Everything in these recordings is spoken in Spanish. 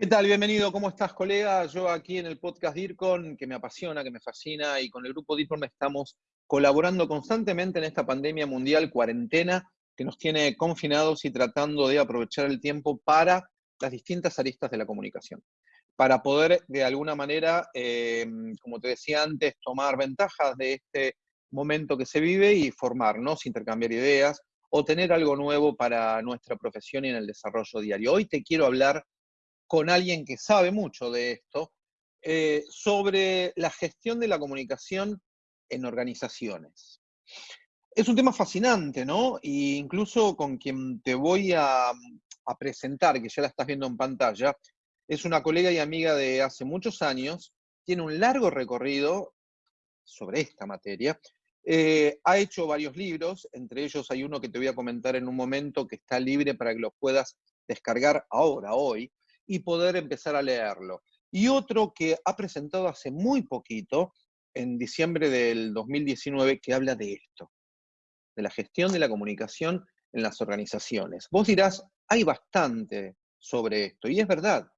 ¿Qué tal? Bienvenido. ¿Cómo estás, colega? Yo aquí en el podcast DIRCON, que me apasiona, que me fascina, y con el grupo DIRCON estamos colaborando constantemente en esta pandemia mundial, cuarentena, que nos tiene confinados y tratando de aprovechar el tiempo para las distintas aristas de la comunicación. Para poder, de alguna manera, em, como te decía antes, tomar ventajas de este momento que se vive y formarnos, intercambiar ideas o tener algo nuevo para nuestra profesión y en el desarrollo diario. Hoy te quiero hablar con alguien que sabe mucho de esto, eh, sobre la gestión de la comunicación en organizaciones. Es un tema fascinante, ¿no? E incluso con quien te voy a, presentar, que ya la estás viendo en pantalla, es una colega y amiga de hace muchos años, tiene un largo recorrido sobre esta materia, eh, ha hecho varios libros, entre ellos hay uno que te voy a comentar en un momento que está libre para que lo puedas descargar ahora, hoy, y poder empezar a leerlo. Y otro que ha presentado hace muy poquito, en diciembre del 2019, que habla de esto, de la gestión de la comunicación en las organizaciones. Vos dirás, hay bastante sobre esto, y es verdad,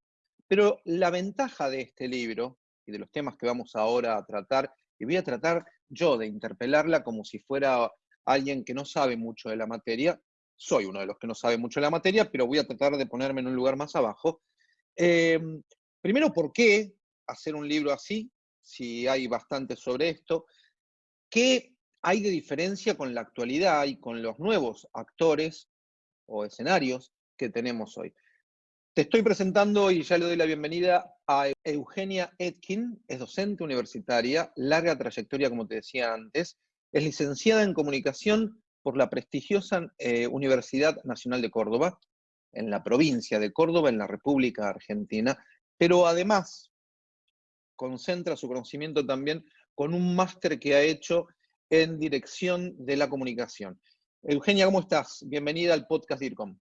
pero la ventaja de este libro y de los temas que vamos ahora a tratar, y voy a tratar yo de interpelarla como si fuera alguien que no sabe mucho de la materia, soy uno de los que no sabe mucho de la materia, pero voy a tratar de ponerme en un lugar más abajo, Em, primero, ¿por qué hacer un libro así? Si hay bastante sobre esto. ¿Qué hay de diferencia con la actualidad y con los nuevos actores o escenarios que tenemos hoy? Te estoy presentando y ya le doy la bienvenida a Eugenia Etkin, es docente universitaria, larga trayectoria, como te decía antes, es licenciada en comunicación por la prestigiosa eh, Universidad Nacional de Córdoba, en la provincia de Córdoba, en la República Argentina, pero además concentra su conocimiento también con un máster que ha hecho en dirección de la comunicación. Eugenia, ¿cómo estás? Bienvenida al podcast DIRCOM.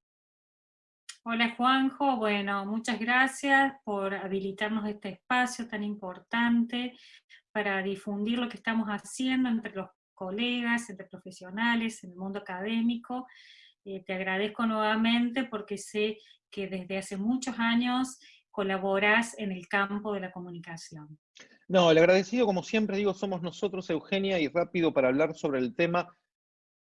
Hola Juanjo, bueno, muchas gracias por habilitarnos este espacio tan importante para difundir lo que estamos haciendo entre los colegas, entre profesionales, en el mundo académico, eh, te agradezco nuevamente porque sé que desde hace muchos años colaboras en el campo de la comunicación. No, el agradecido, como siempre digo, somos nosotros, Eugenia, y rápido para hablar sobre el tema,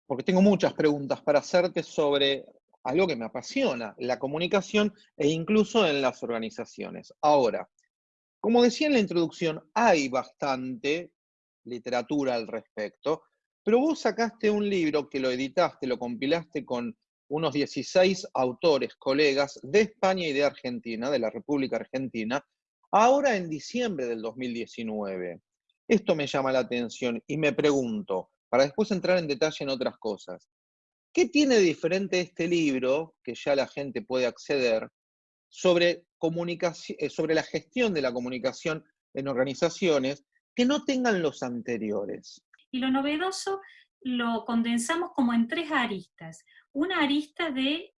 porque tengo muchas preguntas para hacerte sobre algo que me apasiona, la comunicación e incluso en las organizaciones. Ahora, como decía en la introducción, hay bastante literatura al respecto, pero vos sacaste un libro que lo editaste, lo compilaste con unos 16 autores, colegas de España y de Argentina, de la República Argentina, ahora en diciembre del 2019. Esto me llama la atención y me pregunto, para después entrar en detalle en otras cosas, ¿qué tiene de diferente este libro, que ya la gente puede acceder, sobre, comunicación, eh, sobre la gestión de la comunicación en organizaciones que no tengan los anteriores? Y lo novedoso lo condensamos como en tres aristas. Una arista de,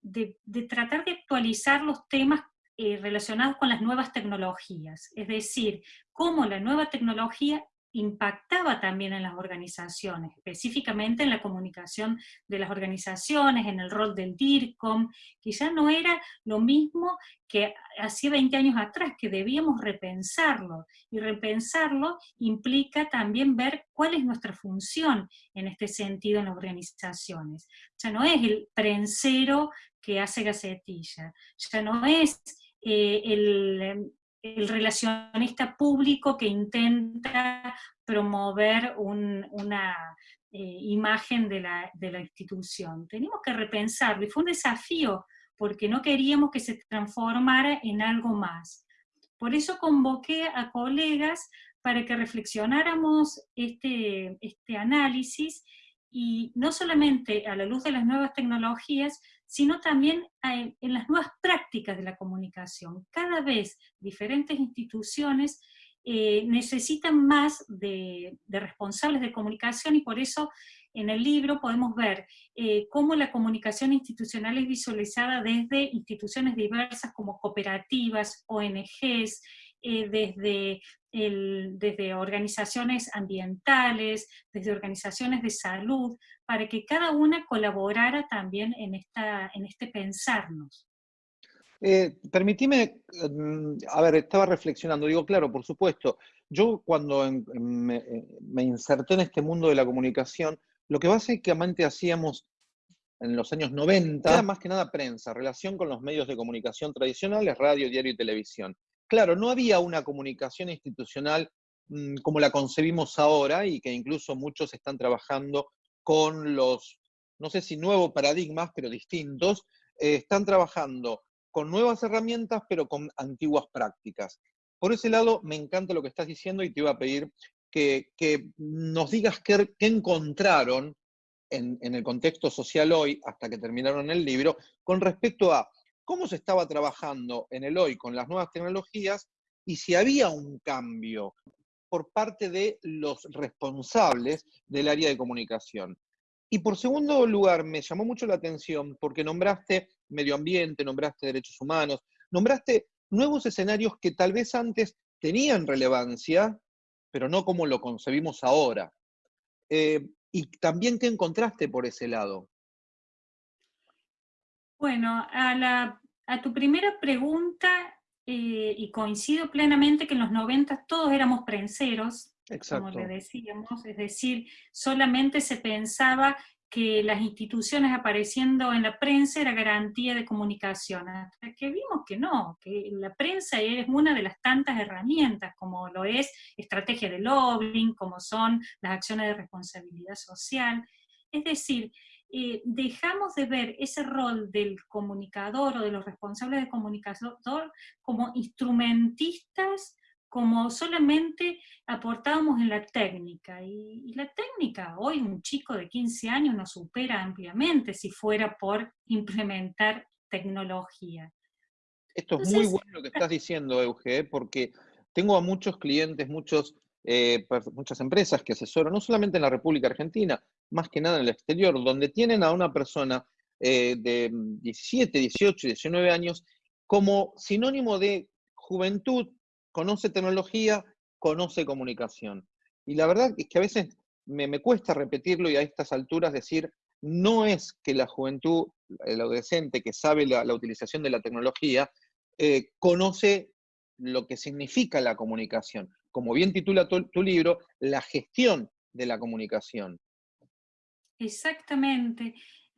de, tratar de actualizar los temas eh, relacionados con las nuevas tecnologías, es decir, cómo la nueva tecnología impactaba también en las organizaciones, específicamente en la comunicación de las organizaciones, en el rol del DIRCOM, que ya no era lo mismo que hacía 20 años atrás, que debíamos repensarlo, y repensarlo implica también ver cuál es nuestra función en este sentido en las organizaciones. Ya no es el prensero que hace gacetilla, ya no es eh, el, el relacionista público que intenta promover una eh, imagen de la, de la, institución. Tenemos que repensarlo, y fue un desafío, porque no queríamos que se transformara en algo más. Por eso convoqué a colegas para que reflexionáramos este, este análisis, y no solamente a la luz de las nuevas tecnologías, sino también en, las nuevas prácticas de la comunicación. Cada vez diferentes instituciones eh, necesitan más de, responsables de comunicación y por eso en el libro podemos ver eh, cómo la comunicación institucional es visualizada desde instituciones diversas como cooperativas, ONGs, eh, desde, desde organizaciones ambientales, desde organizaciones de salud, para que cada una colaborara también en, esta, en este pensarnos. Eh, permitime, mm, a ver, estaba reflexionando, digo, claro, por supuesto, yo cuando eh, me, inserté en este mundo de la comunicación, lo que básicamente hacíamos en los años 90 era más que nada prensa, relación con los medios de comunicación tradicionales, radio, diario y televisión. Claro, no había una comunicación institucional mm, como la concebimos ahora y que incluso muchos están trabajando con los, no sé si nuevos paradigmas, pero distintos, eh, están trabajando con nuevas herramientas, pero con antiguas prácticas. Por ese lado, me encanta lo que estás diciendo y te iba a pedir que, nos digas qué, encontraron en, el contexto social hoy, hasta que terminaron el libro, con respecto a cómo se estaba trabajando en el hoy con las nuevas tecnologías y si había un cambio por parte de los responsables del área de comunicación. Y por segundo lugar, me llamó mucho la atención porque nombraste medio ambiente, nombraste derechos humanos, nombraste nuevos escenarios que tal vez antes tenían relevancia, pero no como lo concebimos ahora. Eh, y también, ¿qué encontraste por ese lado? Bueno, a, tu primera pregunta, eh, y coincido plenamente que en los 90 todos éramos prenseros, como le decíamos, es decir, solamente se pensaba que las instituciones apareciendo en la prensa era garantía de comunicación, hasta que vimos que no, que la prensa es una de las tantas herramientas, como lo es estrategia de lobbying, como son las acciones de responsabilidad social. Es decir, eh, dejamos de ver ese rol del comunicador o de los responsables de comunicación como instrumentistas como solamente aportábamos en la técnica. Y, la técnica, hoy un chico de 15 años nos supera ampliamente si fuera por implementar tecnología. Esto es muy bueno lo que estás diciendo, Euge, porque tengo a muchos clientes, muchos, eh, muchas empresas que asesoran, no solamente en la República Argentina, más que nada en el exterior, donde tienen a una persona eh, de 17, 18, 19 años como sinónimo de juventud, conoce tecnología, conoce comunicación. Y la verdad es que a veces me, cuesta repetirlo y a estas alturas decir, no es que la juventud, el adolescente que sabe la, utilización de la tecnología, eh, conoce lo que significa la comunicación. Como bien titula tu, libro, la gestión de la comunicación. Exactamente.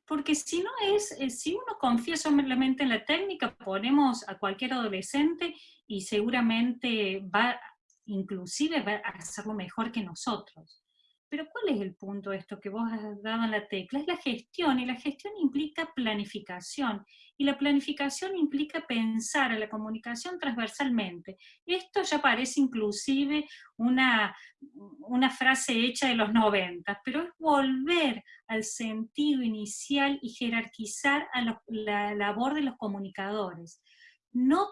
Porque si no es, eh, si uno confía solamente en la técnica, ponemos a cualquier adolescente y seguramente va, inclusive va a hacerlo mejor que nosotros. Pero ¿cuál es el punto de esto que vos has dado en la tecla? Es la gestión, y la gestión implica planificación, y la planificación implica pensar a la comunicación transversalmente. Esto ya parece inclusive una, una frase hecha de los 90, pero es volver al sentido inicial y jerarquizar la labor de los comunicadores. No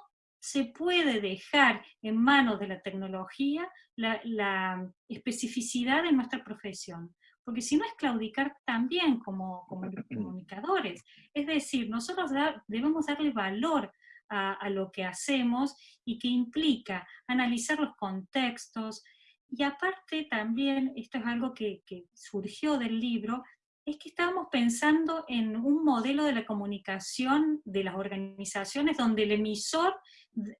se puede dejar en manos de la tecnología la, especificidad de nuestra profesión, porque si no es claudicar también como, comunicadores. Es decir, nosotros debemos darle valor a, lo que hacemos y que implica analizar los contextos, y aparte también, esto es algo que, que surgió del libro, es que estábamos pensando en un modelo de la comunicación de las organizaciones donde el emisor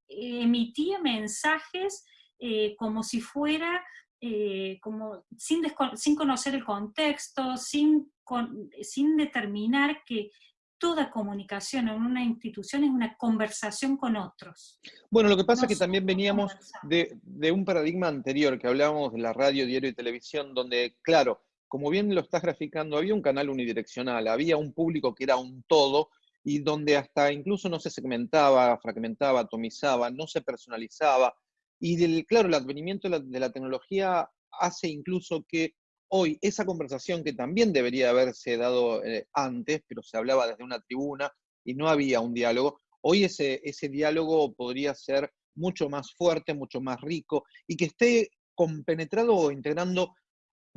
emitía mensajes eh, como si fuera, eh, como sin, sin, conocer el contexto, sin, sin determinar que toda comunicación en una institución es una conversación con otros. Bueno, lo que pasa es que también veníamos de, de, un paradigma anterior, que hablábamos de la radio, diario y televisión, donde, claro, como bien lo estás graficando, había un canal unidireccional, había un público que era un todo y donde hasta incluso no se segmentaba, fragmentaba, atomizaba, no se personalizaba. Y del, claro, el advenimiento de la, tecnología hace incluso que hoy esa conversación que también debería haberse dado eh, antes, pero se hablaba desde una tribuna y no había un diálogo, hoy ese, ese diálogo podría ser mucho más fuerte, mucho más rico y que esté compenetrado o integrando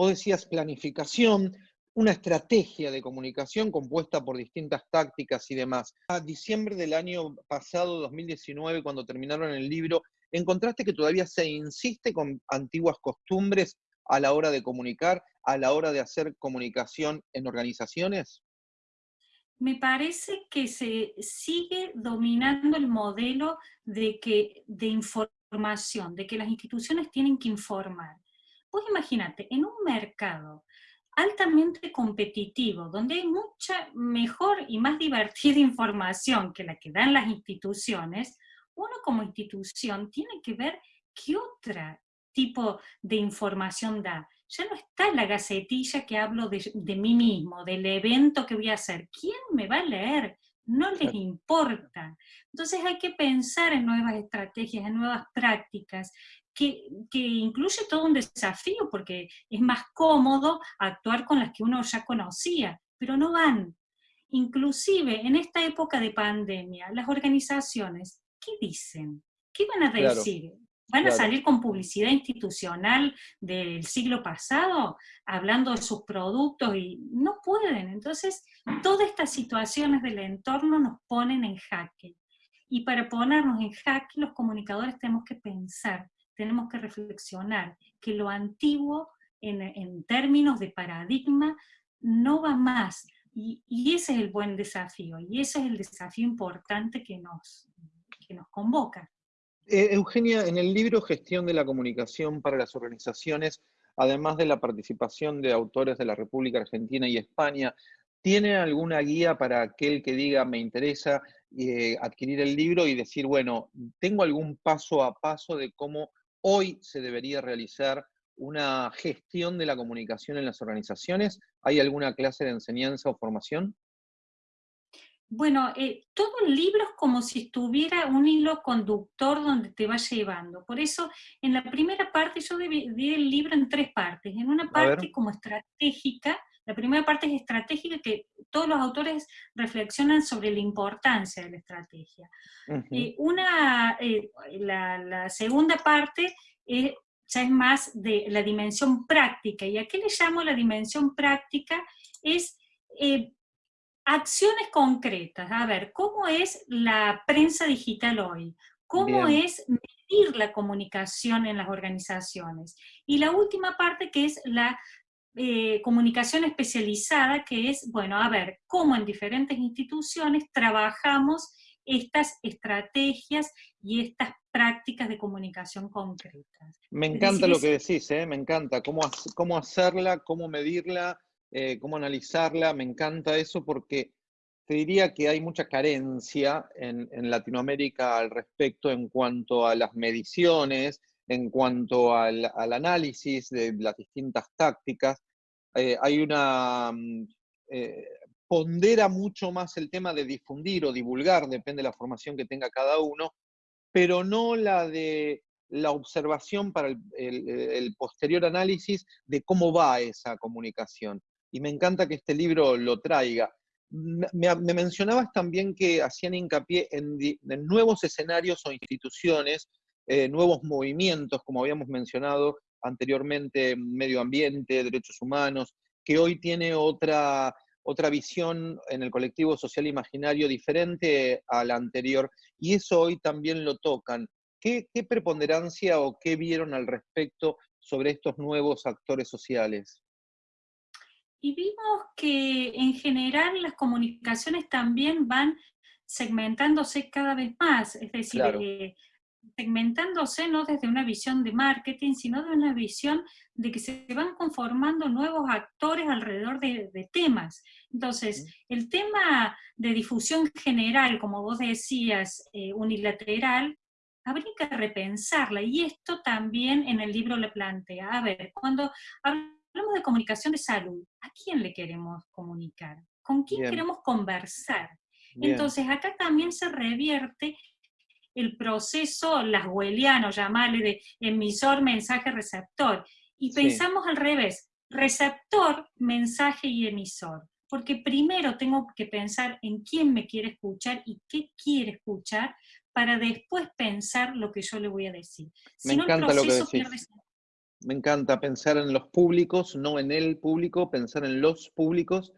Vos decías planificación, una estrategia de comunicación compuesta por distintas tácticas y demás. A diciembre del año pasado, 2019, cuando terminaron el libro, ¿encontraste que todavía se insiste con antiguas costumbres a la hora de comunicar, a la hora de hacer comunicación en organizaciones? me parece que se sigue dominando el modelo de, que, de información, de que las instituciones tienen que informar. Pues imagínate, en un mercado altamente competitivo, donde hay mucha mejor y más divertida información que la que dan las instituciones, uno como institución tiene que ver qué otro tipo de información da. Ya no está la gacetilla que hablo de, mí mismo, del evento que voy a hacer. ¿Quién me va a leer? No les importa. Entonces hay que pensar en nuevas estrategias, en nuevas prácticas, que, que, incluye todo un desafío, porque es más cómodo actuar con las que uno ya conocía, pero no van. Inclusive en esta época de pandemia, las organizaciones, ¿qué dicen? ¿Qué van a decir? ¿Van a salir con publicidad institucional del siglo pasado, hablando de sus productos? Y no pueden. Entonces, todas estas situaciones del entorno nos ponen en jaque. Y para ponernos en jaque, los comunicadores tenemos que pensar tenemos que reflexionar que lo antiguo en, términos de paradigma no va más. Y, ese es el buen desafío, y ese es el desafío importante que nos, que nos convoca. Eh, Eugenia, en el libro Gestión de la Comunicación para las Organizaciones, además de la participación de autores de la República Argentina y España, ¿tiene alguna guía para aquel que diga me interesa eh, adquirir el libro y decir, bueno, tengo algún paso a paso de cómo hoy se debería realizar una gestión de la comunicación en las organizaciones? ¿Hay alguna clase de enseñanza o formación? Bueno, eh, todo el libro es como si estuviera un hilo conductor donde te va llevando. Por eso, en la primera parte, yo dividí el libro en tres partes. En una parte como estratégica, la primera parte es estratégica, que todos los autores reflexionan sobre la importancia de la estrategia. Eh, una, eh, la, segunda parte ya es más de la dimensión práctica, y a qué le llamo la dimensión práctica es eh, acciones concretas. A ver, ¿cómo es la prensa digital hoy? ¿Cómo es medir la comunicación en las organizaciones? Y la última parte que es la eh, comunicación especializada, que es, bueno, a ver, cómo en diferentes instituciones trabajamos estas estrategias y estas prácticas de comunicación concretas. Me encanta lo que decís, ¿eh? me encanta, cómo, cómo hacerla, cómo medirla, eh, cómo analizarla, me encanta eso porque te diría que hay mucha carencia en, Latinoamérica al respecto en cuanto a las mediciones, en cuanto al, análisis de las distintas tácticas. Eh, hay una... Mm, eh, pondera mucho más el tema de difundir o divulgar, depende de la formación que tenga cada uno, pero no la de la observación para el, posterior análisis de cómo va esa comunicación. Y me encanta que este libro lo traiga. Me, mencionabas también que hacían hincapié en nuevos escenarios o instituciones eh, nuevos movimientos, como habíamos mencionado anteriormente, medio ambiente, derechos humanos, que hoy tiene otra, otra visión en el colectivo social imaginario diferente a la anterior, y eso hoy también lo tocan. ¿Qué, qué preponderancia o qué vieron al respecto sobre estos nuevos actores sociales? Y vimos que en general las comunicaciones también van segmentándose cada vez más, es decir, eh, segmentándose no desde una visión de marketing, sino de una visión de que se van conformando nuevos actores alrededor de, temas. Entonces, el tema de difusión general, como vos decías, eh, unilateral, habría que repensarla, y esto también en el libro le plantea. A ver, cuando hablamos de comunicación de salud, ¿a quién le queremos comunicar? ¿Con quién queremos conversar? Entonces, acá también se revierte el proceso laswelliano, llamarle de emisor, mensaje, receptor. Y pensamos al revés, receptor, mensaje y emisor. Porque primero tengo que pensar en quién me quiere escuchar y qué quiere escuchar para después pensar lo que yo le voy a decir. Me encanta lo que decís. Me encanta pensar en los públicos, no en el público, pensar en los públicos,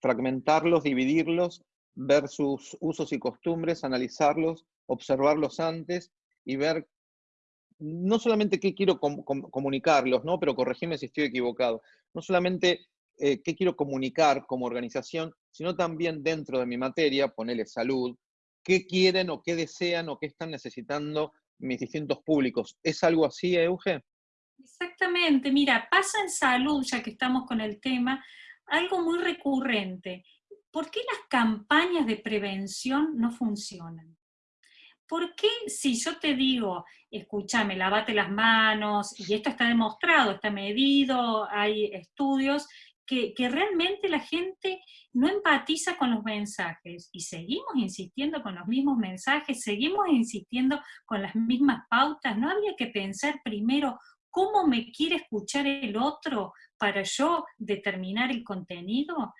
fragmentarlos, dividirlos, ver sus usos y costumbres, analizarlos, observarlos antes y ver no solamente qué quiero comunicarlos, ¿no? pero corregime si estoy equivocado, no solamente eh, qué quiero comunicar como organización, sino también dentro de mi materia, ponerle salud, qué quieren o qué desean o qué están necesitando mis distintos públicos. ¿Es algo así, Euge? Exactamente, mira, pasa en salud, ya que estamos con el tema, algo muy recurrente. ¿Por qué las campañas de prevención no funcionan? ¿Por qué si yo te digo, escúchame, lavate las manos, y esto está demostrado, está medido, hay estudios, que, realmente la gente no empatiza con los mensajes y seguimos insistiendo con los mismos mensajes, seguimos insistiendo con las mismas pautas, ¿no habría que pensar primero cómo me quiere escuchar el otro para yo determinar el contenido?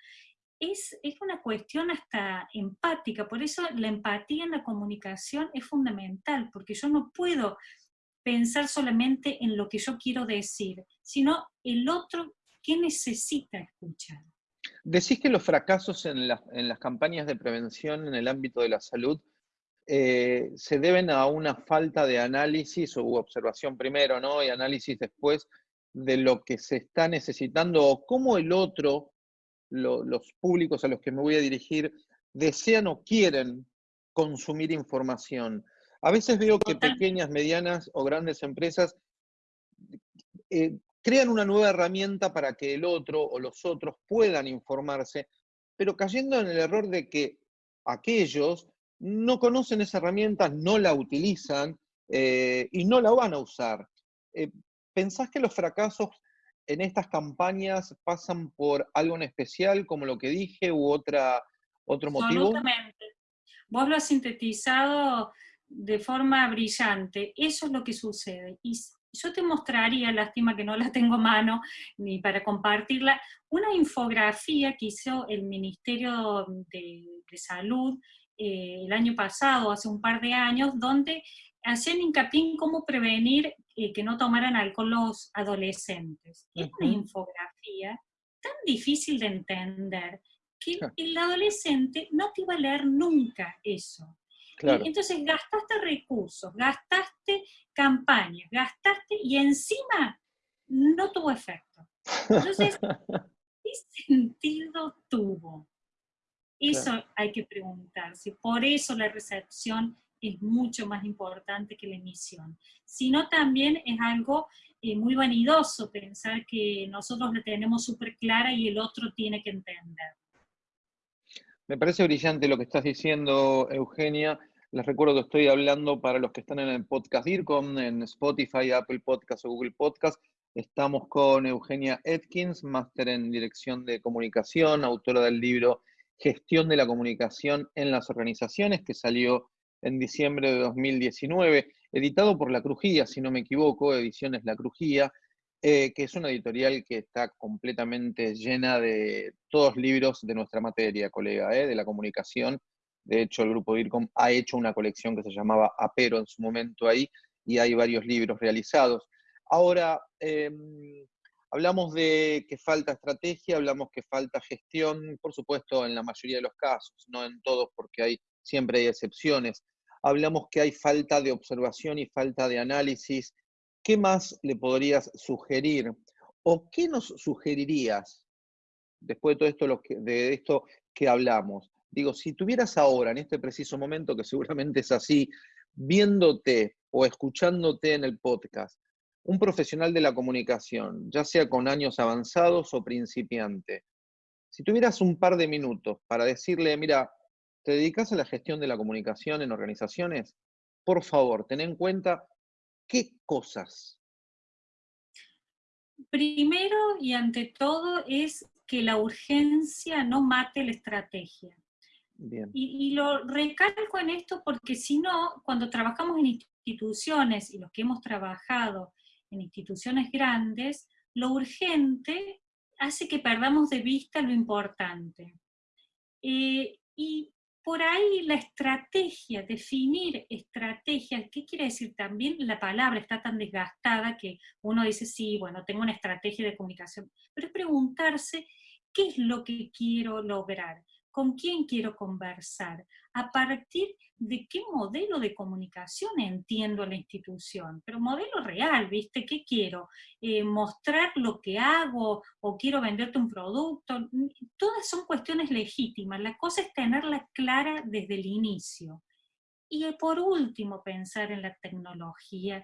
Es, es, una cuestión hasta empática, por eso la empatía en la comunicación es fundamental, porque yo no puedo pensar solamente en lo que yo quiero decir, sino el otro qué necesita escuchar. Decís que los fracasos en, en las campañas de prevención en el ámbito de la salud eh, se deben a una falta de análisis o observación primero, ¿no? Y análisis después de lo que se está necesitando o cómo el otro, los públicos a los que me voy a dirigir, desean o quieren consumir información. A veces veo que pequeñas, medianas o grandes empresas eh, crean una nueva herramienta para que el otro o los otros puedan informarse, pero cayendo en el error de que aquellos no conocen esa herramienta, no la utilizan eh, y no la van a usar. Eh, ¿Pensás que los fracasos en estas campañas pasan por algo en especial, como lo que dije, u otra, otro motivo? Absolutamente. Vos lo has sintetizado de forma brillante. Eso es lo que sucede. Y yo te mostraría, lástima que no la tengo a mano ni para compartirla, una infografía que hizo el Ministerio de, de Salud eh, el año pasado, hace un par de años, donde hacían hincapié en cómo prevenir eh, que no tomaran alcohol los adolescentes. Es una infografía tan difícil de entender que el adolescente no te iba a leer nunca eso. Entonces gastaste recursos, gastaste campañas, gastaste y encima no tuvo efecto. Entonces, ¿qué sentido tuvo? Eso hay que preguntarse. Por eso la recepción es mucho más importante que la emisión. Sino también es algo eh, muy vanidoso pensar que nosotros la tenemos súper clara y el otro tiene que entender. Me parece brillante lo que estás diciendo, Eugenia. Les recuerdo que estoy hablando para los que están en el podcast DIRCOM, en Spotify, Apple Podcast o Google Podcast. Estamos con Eugenia Atkins, máster en Dirección de Comunicación, autora del libro Gestión de la Comunicación en las Organizaciones, que salió en diciembre de 2019, editado por La Crujía, si no me equivoco, Ediciones La Crujía, eh, que es una editorial que está completamente llena de todos libros de nuestra materia, colega, eh, de la comunicación. De hecho, el grupo DIRCOM ha hecho una colección que se llamaba Apero en su momento ahí, y hay varios libros realizados. Ahora, em, Hablamos de que falta estrategia, hablamos que falta gestión, por supuesto en la mayoría de los casos, no en todos porque siempre hay excepciones. Hablamos que hay falta de observación y falta de análisis. ¿Qué más le podrías sugerir? ¿O qué nos sugerirías después de todo esto, que, de esto que hablamos? Digo, si tuvieras ahora, en este preciso momento, que seguramente es así, viéndote o escuchándote en el podcast, un profesional de la comunicación, ya sea con años avanzados o principiante, si tuvieras un par de minutos para decirle, mira, ¿te dedicas a la gestión de la comunicación en organizaciones? Por favor, ten en cuenta qué cosas. Primero y ante todo es que la urgencia no mate la estrategia. Y, y, lo recalco en esto porque si no, cuando trabajamos en instituciones y los que hemos trabajado en instituciones grandes, lo urgente hace que perdamos de vista lo importante. Eh, y por ahí la estrategia, definir estrategias, ¿qué quiere decir? También la palabra está tan desgastada que uno dice, sí, bueno, tengo una estrategia de comunicación, pero es preguntarse qué es lo que quiero lograr, con quién quiero conversar, a partir de qué modelo de comunicación entiendo la institución, pero modelo real, ¿viste? ¿Qué quiero? Eh, ¿Mostrar lo que hago o quiero venderte un producto? Todas son cuestiones legítimas, la cosa es tenerla clara desde el inicio. Y por último, pensar en la tecnología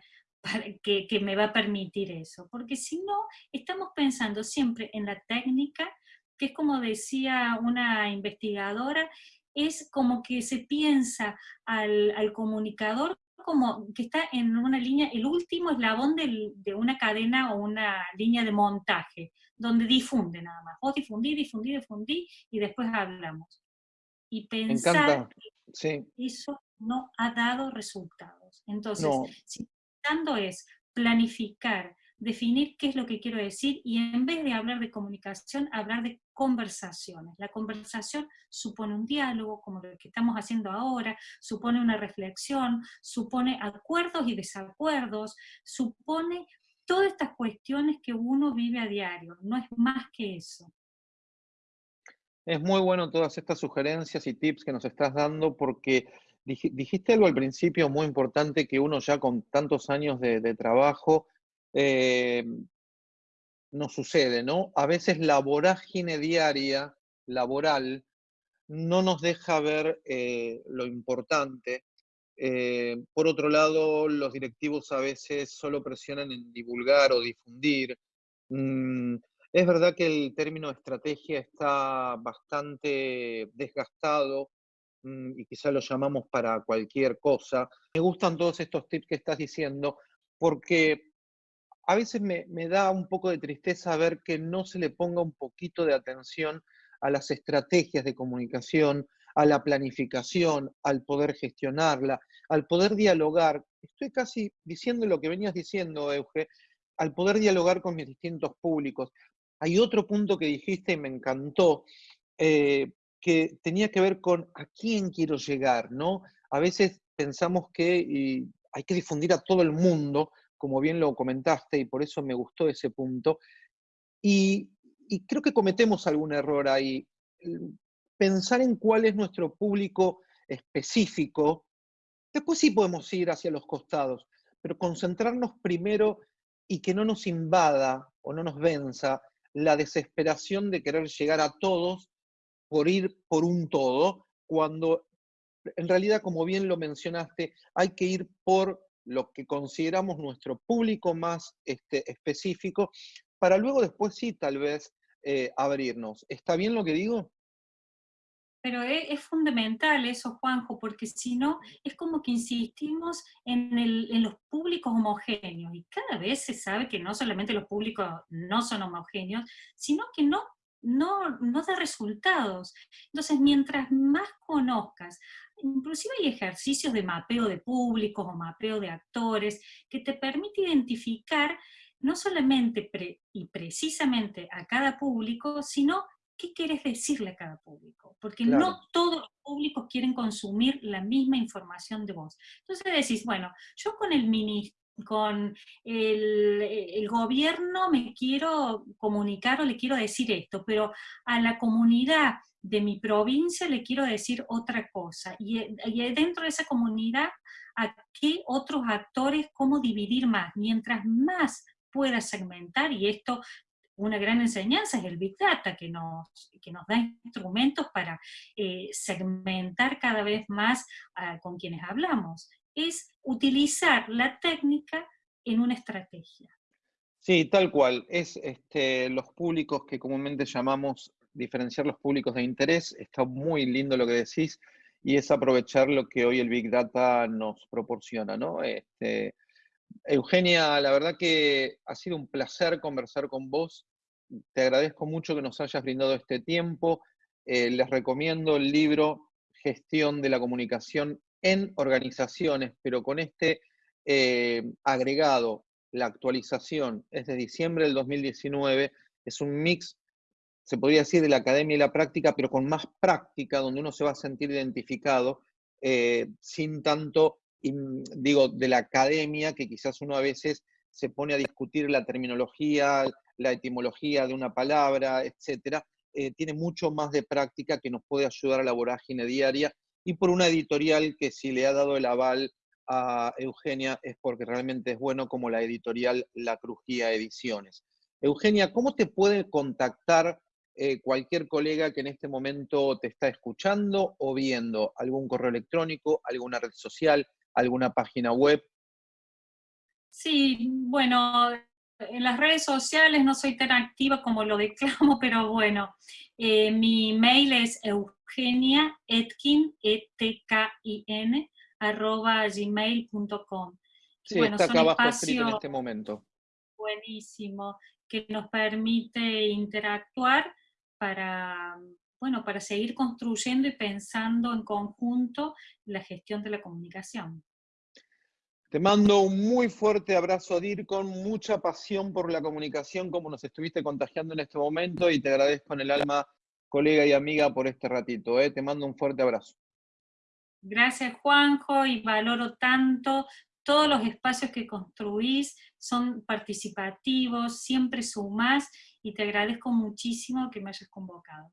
que, que me va a permitir eso, porque si no, estamos pensando siempre en la técnica, que es como decía una investigadora, es como que se piensa al, comunicador como que está en una línea, el último eslabón de una cadena o una línea de montaje, donde difunde nada más. Vos difundí, difundí, difundí, y después hablamos. Y pensar que eso no ha dado resultados. Entonces, si pensando es planificar, definir qué es lo que quiero decir y en vez de hablar de comunicación, hablar de conversaciones. La conversación supone un diálogo, como lo que estamos haciendo ahora, supone una reflexión, supone acuerdos y desacuerdos, supone todas estas cuestiones que uno vive a diario, no es más que eso. Es muy bueno todas estas sugerencias y tips que nos estás dando porque dijiste algo al principio muy importante que uno ya con tantos años de, trabajo eh, no sucede, ¿no? A veces la vorágine diaria, laboral, no nos deja ver eh, lo importante. Eh, por otro lado, los directivos a veces solo presionan en divulgar o difundir. Mm, es verdad que el término estrategia está bastante desgastado mm, y quizá lo llamamos para cualquier cosa. Me gustan todos estos tips que estás diciendo porque a veces me, da un poco de tristeza ver que no se le ponga un poquito de atención a las estrategias de comunicación, a la planificación, al poder gestionarla, al poder dialogar. Estoy casi diciendo lo que venías diciendo, Euge, al poder dialogar con mis distintos públicos. Hay otro punto que dijiste y me encantó, eh, que tenía que ver con a quién quiero llegar, ¿no? A veces pensamos que hay que difundir a todo el mundo, como bien lo comentaste, y por eso me gustó ese punto. Y, creo que cometemos algún error ahí. Pensar en cuál es nuestro público específico, después sí podemos ir hacia los costados, pero concentrarnos primero y que no nos invada o no nos venza la desesperación de querer llegar a todos por ir por un todo, cuando en realidad, como bien lo mencionaste, hay que ir por lo que consideramos nuestro público más este, específico, para luego después sí tal vez eh, abrirnos. ¿Está bien lo que digo? Pero es, fundamental eso, Juanjo, porque si no, es como que insistimos en, los públicos homogéneos, y cada vez se sabe que no solamente los públicos no son homogéneos, sino que no no, no da resultados. Entonces, mientras más conozcas inclusive hay ejercicios de mapeo de públicos o mapeo de actores que te permite identificar no solamente y precisamente a cada público, sino qué quieres decirle a cada público, porque no todos los públicos quieren consumir la misma información de vos. Entonces decís, bueno, yo con el mini, con el, el, gobierno me quiero comunicar o le quiero decir esto, pero a la comunidad de mi provincia le quiero decir otra cosa. Y, dentro de esa comunidad, ¿a qué otros actores, cómo dividir más? Mientras más pueda segmentar, y esto una gran enseñanza es el Big Data, que nos, que nos da instrumentos para eh, segmentar cada vez más ah, con quienes hablamos, es utilizar la técnica en una estrategia. Sí, tal cual. Es este, los públicos que comúnmente llamamos diferenciar los públicos de interés, está muy lindo lo que decís, y es aprovechar lo que hoy el Big Data nos proporciona, ¿no? Este, Eugenia, la verdad que ha sido un placer conversar con vos. Te agradezco mucho que nos hayas brindado este tiempo. Eh, les recomiendo el libro Gestión de la Comunicación en Organizaciones, pero con este eh, agregado, la actualización es de diciembre del 2019, es un mix se podría decir, de la academia y la práctica, pero con más práctica, donde uno se va a sentir identificado, eh, sin tanto, digo, de la academia, que quizás uno a veces se pone a discutir la terminología, la etimología de una palabra, etcétera, eh, tiene mucho más de práctica que nos puede ayudar a la vorágine diaria y por una editorial que si le ha dado el aval a Eugenia es porque realmente es bueno como la editorial La Crujía Ediciones. Eugenia, ¿cómo te puede contactar eh, cualquier colega que en este momento te está escuchando o viendo? ¿Algún correo electrónico, alguna red social, alguna página web? Sí, bueno, en las redes sociales no soy tan activa como lo declamo, pero bueno, eh, mi mail es eugenia etkin, e t k i n arroba gmail.com. Sí, está acá abajo escrito en este momento. Buenísimo, que nos permite interactuar para, bueno, para seguir construyendo y pensando en conjunto la gestión de la comunicación. Te mando un muy fuerte abrazo, Dir, con mucha pasión por la comunicación, como nos estuviste contagiando en este momento, y te agradezco en el alma, colega y amiga, por este ratito. ¿eh? Te mando un fuerte abrazo. Gracias, Juanjo, y valoro tanto todos los espacios que construís, son participativos, siempre sumás, y te agradezco muchísimo que me hayas convocado.